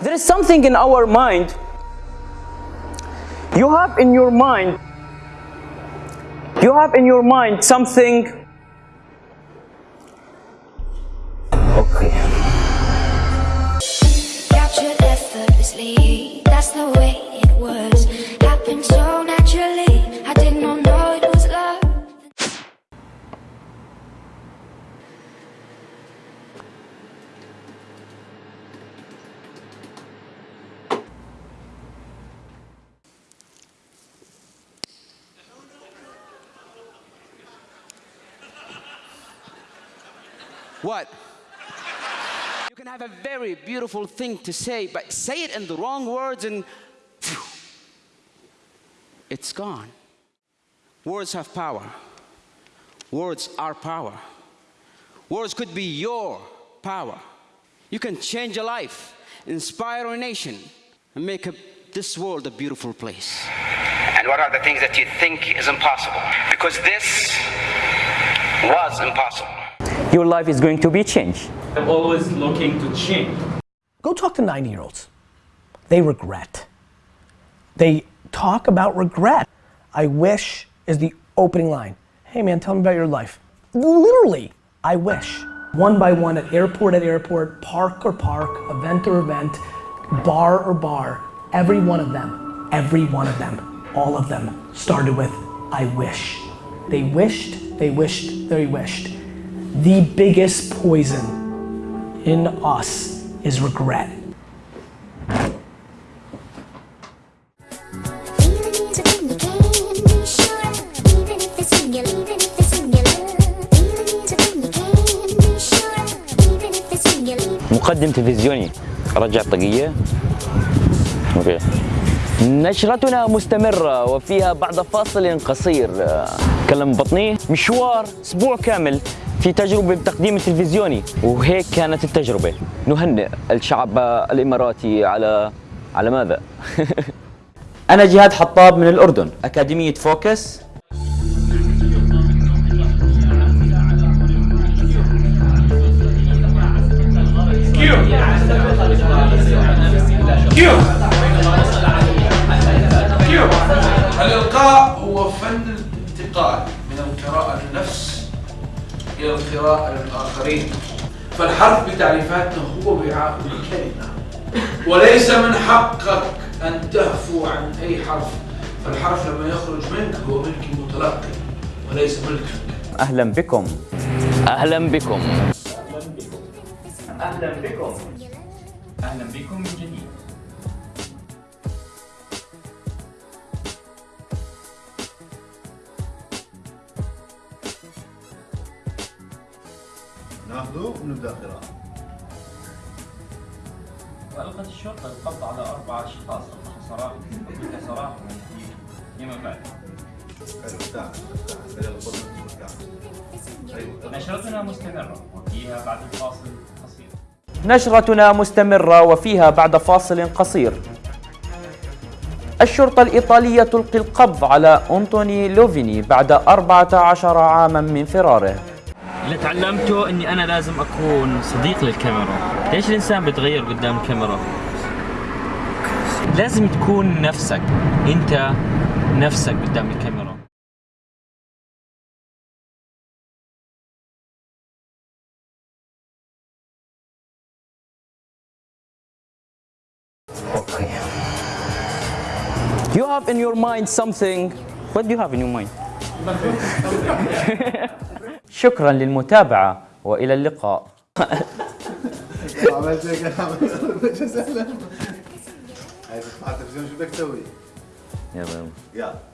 There is something in our mind. You have in your mind, you have in your mind something. Okay. Captured effortlessly. That's the way it was. Happened so naturally. I did not know it was love. What? You can have a very beautiful thing to say, but say it in the wrong words and phew, it's gone. Words have power. Words are power. Words could be your power. You can change a life, inspire a nation, and make a, this world a beautiful place. And what are the things that you think is impossible? Because this was impossible. Your life is going to be changed. I'm always looking to change. Go talk to 90 year olds. They regret. They talk about regret. I wish is the opening line. Hey man, tell me about your life. Literally, I wish. One by one at airport at airport, park or park, event or event, bar or bar, every one of them, every one of them, all of them started with I wish. They wished, they wished, they wished. the biggest poison in us is regret. مقدم تلفزيوني رجع طقية okay. نشرتنا مستمرة وفيها بعد فاصل قصير كلم بطني مشوار أسبوع كامل في تجربة بتقديم التلفزيوني وهيك كانت التجربة. نهنئ الشعب الإماراتي على على ماذا؟ أنا جهاد حطاب من الأردن أكاديمية فوكس. الإلقاء إلى القراءة للآخرين فالحرف بتعريفاتنا هو وعاء الكلمة. وليس من حقك أن تهفو عن أي حرف. فالحرف لما يخرج منك هو ملك المتلقي وليس ملكك أهلا بكم. أهلا بكم. أهلا بكم. أهلا بكم من جديد. ناخذه ونبدأ قراءة وألقت الشرطة القبض على أربع أشخاص سراق سراق في يما بعد. حلو تعال تعال خلينا نخذ أيوه نشرتنا مستمرة وفيها بعد الفاصل قصير. نشرتنا مستمرة وفيها بعد فاصل قصير. الشرطة الإيطالية تلقي القبض على أنطوني لوفيني بعد 14 عاما من فراره. اللي تعلمته إني أنا لازم أكون صديق للكاميرا. ليش الإنسان بيتغير قدام الكاميرا لازم تكون نفسك. أنت نفسك قدام الكاميرا. You have in your mind something. What do you have in your mind? شكرا للمتابعة وإلى اللقاء. عملت هيك عملت؟ يلا. يلا.